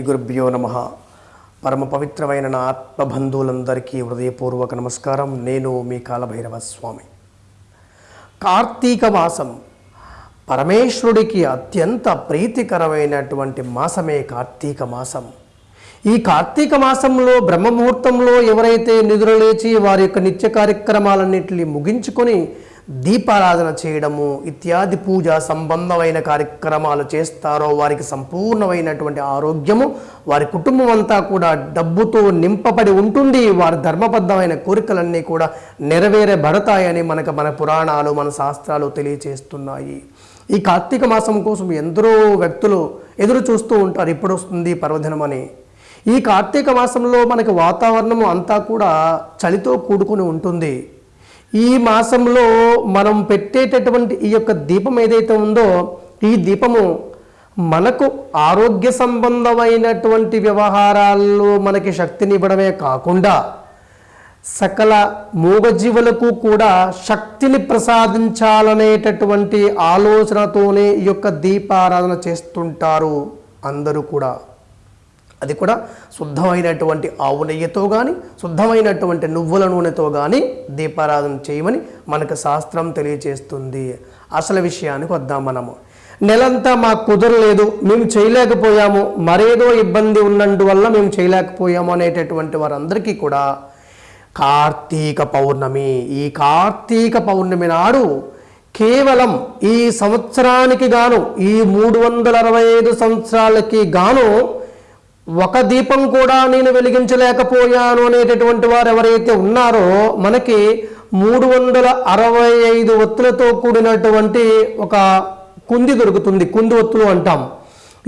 గురుభ్యో నమ. పరమ పవిత్రమైన నా ఆత్మబంధువులందరికీ హృదయపూర్వక నమస్కారం. నేను మీ కాలభైరవ స్వామి కార్తీక మాసం పరమేశ్వరుడికి అత్యంత ప్రీతికరమైనటువంటి మాసమే కార్తీక మాసం ఈ కార్తీక మాసంలో బ్రహ్మముహూర్తంలో ఎవరైతే నిద్రలేచి వారి యొక్క నిత్య కార్యక్రమాలన్నింటినీ ముగించుకొని దీపారాధన చేయడము ఇత్యాది పూజ సంబంధమైన కార్యక్రమాలు చేస్తారో వారికి సంపూర్ణమైనటువంటి ఆరోగ్యము వారి కుటుంబం అంతా కూడా డబ్బుతో నింపబడి ఉంటుంది వారి ధర్మబద్ధమైన కోరికలన్నీ కూడా నెరవేరబడతాయని మనకు మన పురాణాలు మన శాస్త్రాలు తెలియచేస్తున్నాయి. ఈ కార్తీక మాసం కోసం ఎందరో వ్యక్తులు ఎదురు చూస్తూ ఉంటారు ఇప్పుడు వస్తుంది పర్వదినమని. ఈ కార్తీక మాసంలో మనకి వాతావరణం అంతా కూడా చలితో కూడుకుని ఉంటుంది. ఈ మాసంలో మనం పెట్టేటటువంటి ఈ యొక్క దీపం ఏదైతే ఉందో ఈ దీపము మనకు ఆరోగ్య సంబంధమైనటువంటి వ్యవహారాల్లో మనకి శక్తిని ఇవ్వడమే కాకుండా సకల మూగజీవులకు కూడా శక్తిని ప్రసాదించాలనేటటువంటి ఆలోచనతోనే ఈ యొక్క దీపారాధన చేస్తుంటారు అందరూ కూడా. అది కూడా శుద్ధమైనటువంటి ఆవు నెయ్యితో కానీ శుద్ధమైనటువంటి నువ్వుల నూనెతో కానీ దీపారాధన చేయమని మనకు శాస్త్రం తెలియచేస్తుంది. అసలు విషయానికి వద్దాం మనము. నెలంతా మాకు కుదరలేదు మేము చేయలేకపోయాము మరేదో ఇబ్బంది ఉన్నందువల్ల మేము చేయలేకపోయాము అనేటటువంటి వారందరికీ కూడా కార్తీక పౌర్ణమి. ఈ కార్తీక పౌర్ణమి నాడు కేవలం ఈ సంవత్సరానికి గాను ఈ మూడు వందల అరవై ఐదు సంవత్సరాలకి గాను ఒక దీపం కూడా నేను వెలిగించలేకపోయాను అనేటటువంటి వారు ఎవరైతే ఉన్నారో మనకి మూడు వందల అరవై ఐదు ఒత్తులతో కూడినటువంటి ఒక కుంది దొరుకుతుంది. కుంది ఒత్తులు అంటాం.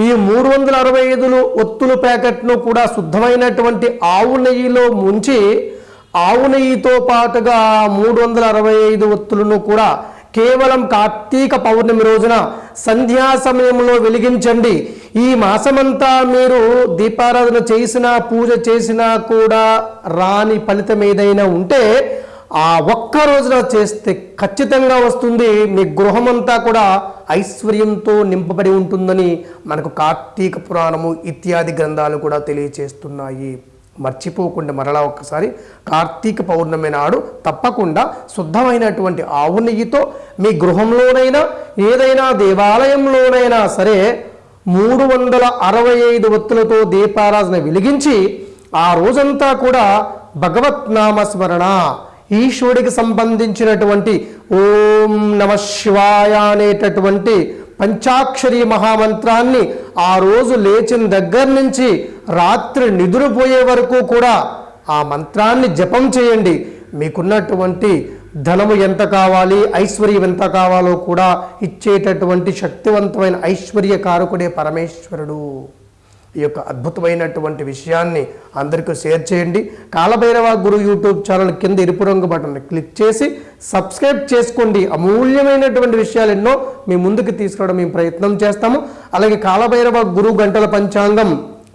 ఈ మూడు వందల అరవై ఐదులు ఒత్తులు ప్యాకెట్ను కూడా శుద్ధమైనటువంటి ఆవు నెయ్యిలో ముంచి ఆవు నెయ్యితో పాటుగా మూడు వందల అరవై ఐదు ఒత్తులను కూడా కేవలం కార్తీక పౌర్ణమి రోజున సంధ్యా సమయంలో వెలిగించండి. ఈ మాసమంతా మీరు దీపారాధన చేసినా పూజ చేసినా కూడా రాని ఫలితం ఏదైనా ఉంటే ఆ ఒక్క రోజున చేస్తే ఖచ్చితంగా వస్తుంది. మీ గృహమంతా కూడా ఐశ్వర్యంతో నింపబడి ఉంటుందని మనకు కార్తీక పురాణము ఇత్యాది గ్రంథాలు కూడా తెలియచేస్తున్నాయి. మర్చిపోకుండా మరలా ఒక్కసారి కార్తీక పౌర్ణమి నాడు తప్పకుండా శుద్ధమైనటువంటి ఆవు నెయ్యితో మీ గృహంలోనైనా ఏదైనా దేవాలయంలోనైనా సరే మూడు వందల అరవై ఐదు ఒత్తులతో దీపారాధన వెలిగించి ఆ రోజంతా కూడా భగవత్ నామస్మరణ. ఈశ్వరుడికి సంబంధించినటువంటి ఓం నమ శివాయ అనేటటువంటి పంచాక్షరి మహామంత్రాన్ని ఆ రోజు లేచిన దగ్గర నుంచి రాత్రి నిద్రపోయే వరకు కూడా ఆ మంత్రాన్ని జపం చేయండి. మీకున్నటువంటి ధనము ఎంత కావాలి ఐశ్వర్యం ఎంత కావాలో కూడా ఇచ్చేటటువంటి శక్తివంతమైన ఐశ్వర్య కారకుడే పరమేశ్వరుడు. ఈ యొక్క అద్భుతమైనటువంటి విషయాన్ని అందరికీ షేర్ చేయండి. కాలభైరవ గురు యూట్యూబ్ ఛానల్ కింద ఎరుపు రంగు బటన్ క్లిక్ చేసి సబ్స్క్రైబ్ చేసుకోండి. అమూల్యమైనటువంటి విషయాలు ఎన్నో మీ ముందుకు తీసుకురావడం మేము ప్రయత్నం చేస్తాము. అలాగే కాలభైరవ గురు గంటల పంచాంగం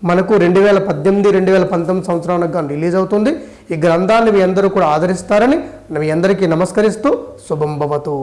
మనకు రెండు వేల పద్దెనిమిది రెండు వేల పంతొమ్మిది సంవత్సరానికి గాను రిలీజ్ అవుతుంది. ఈ గ్రంథాన్ని మీ అందరూ కూడా ఆదరిస్తారని మీ అందరికీ నమస్కరిస్తూ శుభం భవతు.